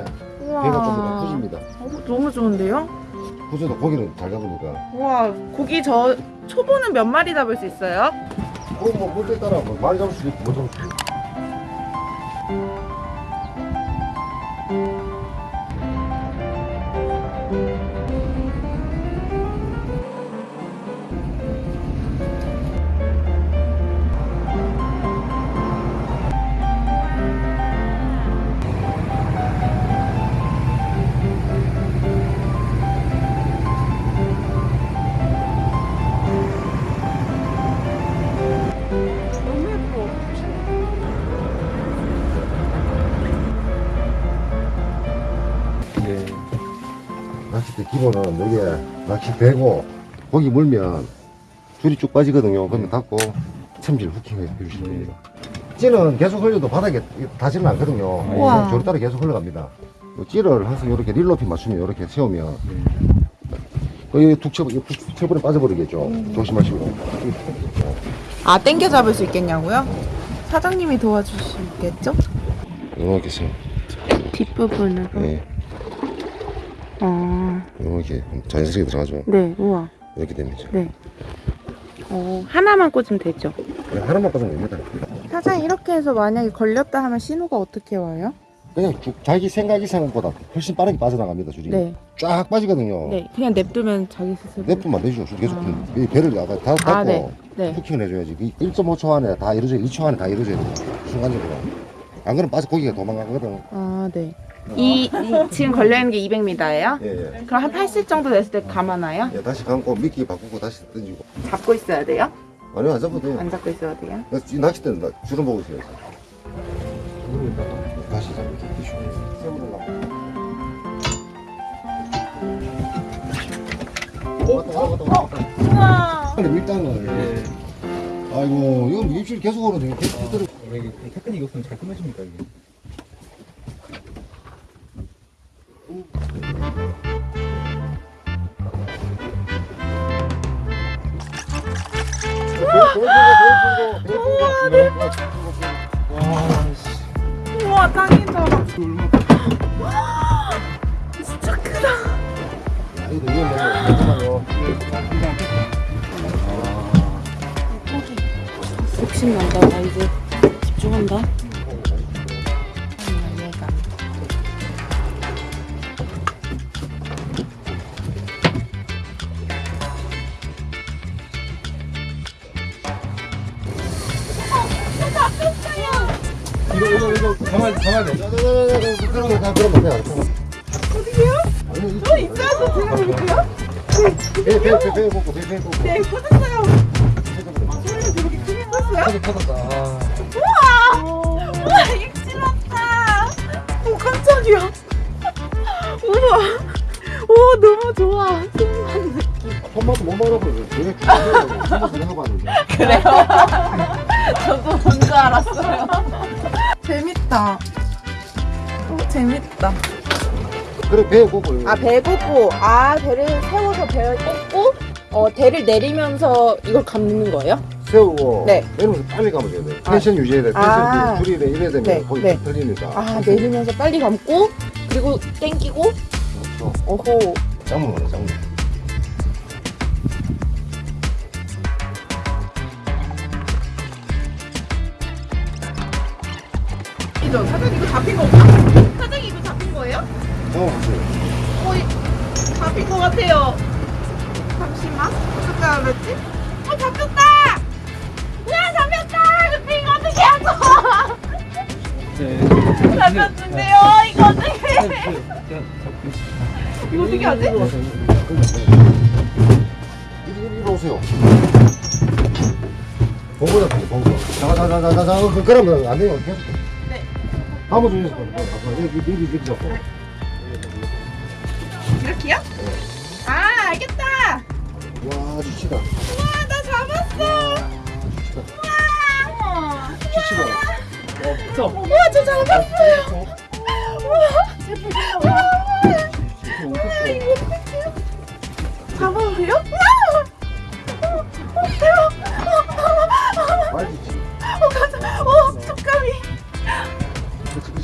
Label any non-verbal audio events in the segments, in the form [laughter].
예. 배가 좀 푸집니다. 어, 너무 좋은데요? 구조도 고기는 잘 잡으니까. 우와 고기 저 초보는 몇 마리 잡을 수 있어요? 그뭐 물때 따라 뭐 많이 잡을 수도 있고 못 잡을 수도 있고. 기본은 여기에 낚시 대고 고기 물면 줄이 쭉 빠지거든요. 그러면 닫고 챔질 후킹해 주시면 됩니다. 찌는 계속 흘려도 바닥에 닿지는 않거든요. 우와. 저를 따라 계속 흘러갑니다. 요 찌를 항상 이렇게 릴 높이 맞추면 이렇게 세우면 거의 툭 쳐, 툭 쳐버려 빠져버리겠죠. 조심하시고. 아 땡겨 잡을 수 있겠냐고요? 사장님이 도와주시겠죠? 이렇게 세요. 뒷부분으로 네. 어, 이렇게 자연스럽게 들어가죠. 네 우와 이렇게 됩니다. 네 어, 하나만 꽂으면 되죠 그냥 하나만 빠지면 됩니다. 사장님 이렇게 해서 만약에 걸렸다 하면 신호가 어떻게 와요? 그냥 쭉 자기 생각 이상보다 훨씬 빠르게 빠져나갑니다 줄이 네, 쫙 빠지거든요 네 그냥 냅두면 자기 스스로 냅두면 안 되죠 줄 계속 아. 이 배를 아까 다 닫고 아, 네. 네. 후킹을 해줘야지 그 1.5초 안에 다 이루어져 2초 안에 다 이루어져야 돼요 순간적으로 안 그러면 빠져 고기가 도망가거든 아, 네. 이, 이 지금 걸려 있는 게 200m예요? 예, 예. 그럼 한 80 정도 됐을 때 감아놔요? 예, 다시 감고 미끼 바꾸고 다시 던지고 잡고 있어야 돼요? 아니요 안 잡아도 돼요 안 잡고 있어야 돼요? 이 낚싯대는 나- 주름 보고 있어요 다시 잡고 왔다 왔다 우와. 근데 밀당을 아이고 이건 입질 계속 오는데 계속 들어 왜 이게 테크닉이 없으면 잘 끊어집니까 이게? 우와, 짱이다. 진짜 크다. 욕심 난다. 나 이제 집중한다. 이거 이거 이거 가만 가만 돼. 그러면 다 그러면 돼. 어디게요? 아니, 어, 있어요? 제가 볼게요. 배, 배, 배, 배 먹고, 배, 배 먹고. 네, 터졌다. 아. 우와! 우와, 익질났다. 오, 깜짝이야. 우와. 오, 너무 좋아. 손맛도 못 중요해요. 손맛도 하고 왔는데. 그래요? 저도 뭔지 알았어요. 재밌다. 오, 재밌다. 그래, 배 꼽고. 아, 배 꽂고, 아, 배를 세워서 배를 꽂고, 어, 대를 내리면서 이걸 감는 거예요? 세우고. 네. 내리면서 빨리 감아줘야 돼. 아. 텐션 유지해야 돼. 아. 텐션 줄이 이래야 되면 네, 거기 네. 틀리니까. 아, 내리면서 빨리 감고, 그리고 땡기고, 그렇죠. 어호. 짱물, 짱 물. 이죠 사장님 이거 잡힌 거 없나? 사장님 이거 잡힌 거예요? 잡아보세요. 어, 이- 잡힌 거 같아요. 잠시만. 어떻게 알았지? 어, 잡혔다! 야, 잡혔다! 근데 이거 어떻게 하죠? 네. 잡혔는데요? 이거 어떻게 해? 이거 어떻게 하지? 이리, 이리 오세요. 보고 잡히네, 보고. 자, 자, 자, 자, 자, 자, 그- 그러면 안 돼요. 계 속. 네. 한번 주세요. 여기, 여기, 여기, 여기 잡고. 이렇게요? 아, 알겠다! 와, 주치다. 와, 나 잡았어! 주치다. 우와! 주치다. 우와, 저 잡았어요! 이거 어떡해요? 잡아도 돼요?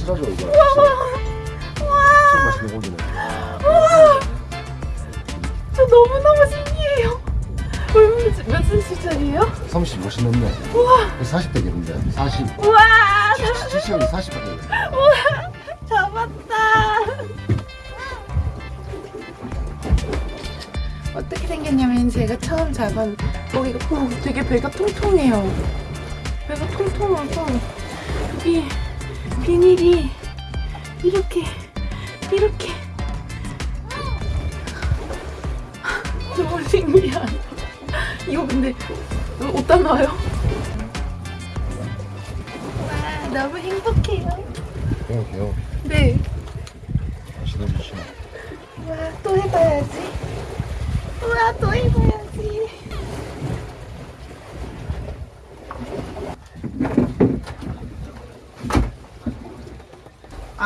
실하죠 이거 와. 맛있는 고기네 와저 너무너무 신기해요. 몇 cm짜리예요? 35cm 넘네. 우와. 40대겠는데 40 우와. 70, 40밖에 우와. 잡았다. 어떻게 생겼냐면 제가 처음 잡은 어, 거기가 어, 되게 배가 통통해요. 배가 통통하고 여기 비닐이 이렇게 이렇게 너무 신기하다. 이거 근데 어디다 놔요? 와 너무 행복해요. 그냥 네. 맛있는 주시 우와 또 해봐야지. 우와 또 해봐야지.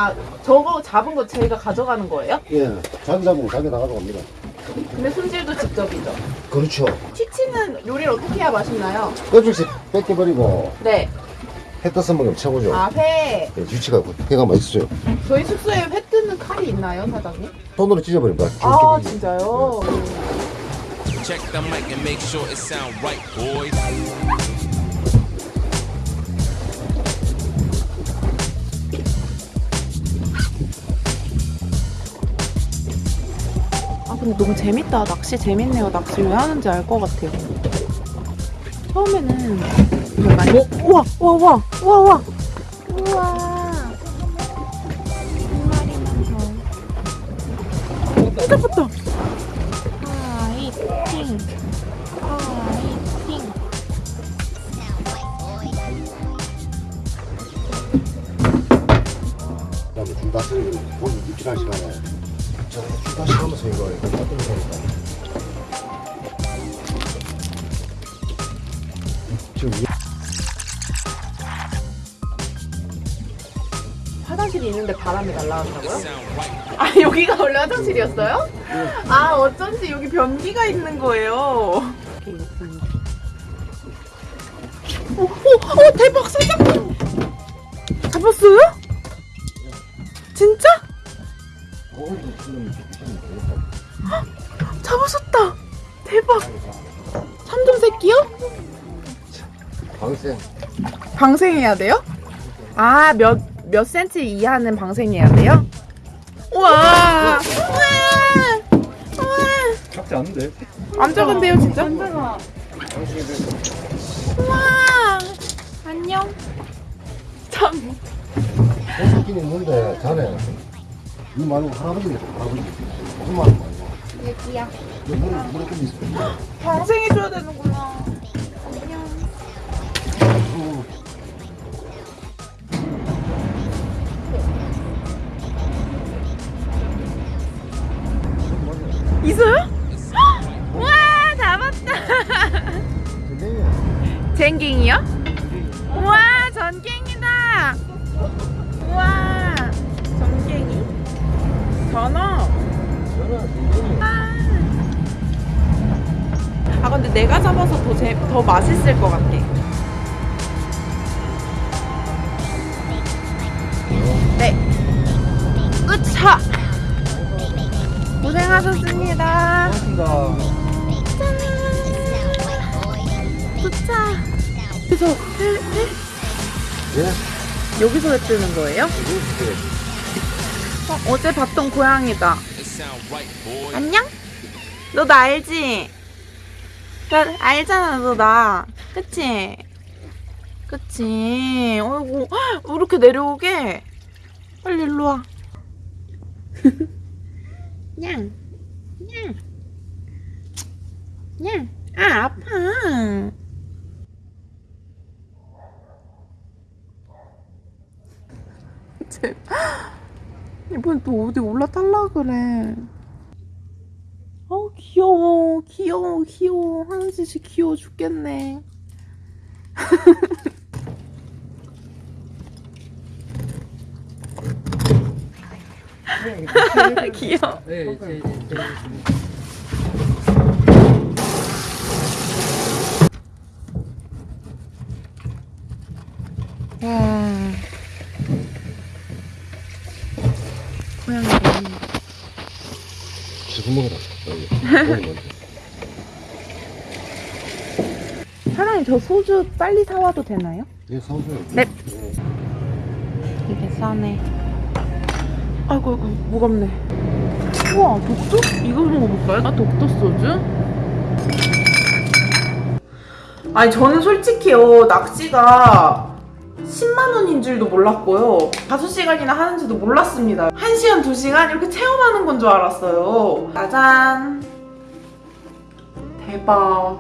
아 저거 잡은 거 저희가 가져가는 거예요? 예. 자기 잡으면 자기 나가서 갑니다. 근데 손질도 직접이죠. 그렇죠. 치치는 요리를 어떻게 해야 맛있나요? 껍질씩 뺏겨버리고 네. 해 떠서 먹으면 최고죠. 아 회. 예, 유치가 회가 맛있어요. 저희 숙소에 회 뜨는 칼이 있나요, 사장님? 손으로 찢어버립니다. 아. 진짜요? Check the mic and make sure it sound right, boys. 너무 재밌다. 낚시 재밌네요. 낚시 왜 하는지 알 것 같아요. 처음에는 이걸 많이 우와 우와 우와 우와 우와 우와 있는데 바람이 right. 아 여기가 원래 화장실이었어요? 아 어쩐지 여기 변기가 있는 거예요. 오, 오, 오 대박 사장님 잡았어요? 진짜? 잡으셨다. 대박. 삼종 새끼요? 방생. 방생해야 돼요? 아몇 몇 센치 이하는 방생해야 돼요? 우와. 작지 않은데? 안 작은데요 진짜? 방생이 돼서 우와! 안녕. 참. 소스긴 있는데 자네. 이 말고 할아버지 할아버지. 무슨 말 말고 얘기야 물에 좀 있어. 방생해줘야 되는구나 내가 잡아서 더, 재, 더 맛있을 것 같아 네 으차 고생하셨습니다 고맙습니다. 도착 회, 회? 예? 여기서 회 뜨는 거예요? 어, 어제 봤던 고양이다. 안녕? 너 나 알지? 나 알잖아, 너 나. 그치? 그치? 어이구, 헉, 왜 이렇게 내려오게? 빨리 일로 와. [laughs] 냥, 냥, 냥. 아, 아파. [laughs] 쟤, 이번엔 또 어디 올라탈라 그래. 어 귀여워 귀여워 귀여워. 짓이 귀여워 죽겠네. [laughs] 귀여워. 네, 제, 제, 제. 와 고양이 너무 지금 먹어라. 여기. 고기 먼저. 사장님 저 소주 빨리 사와도 되나요? 예, 사오세요. 네. 예. 이게 싸네. 아이고, 아이고, 무겁네. 우와, 독도? 이거 먹어볼까요? 아, 독도 소주? 아니, 저는 솔직히요, 낚시가 10만 원인 줄도 몰랐고요. 5시간이나 하는지도 몰랐습니다. 1시간, 2시간 이렇게 체험하는 건 줄 알았어요. 짜잔. 대박.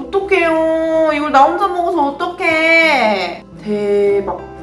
어떡해요. 이걸 나 혼자 먹어서 어떡해. 대박.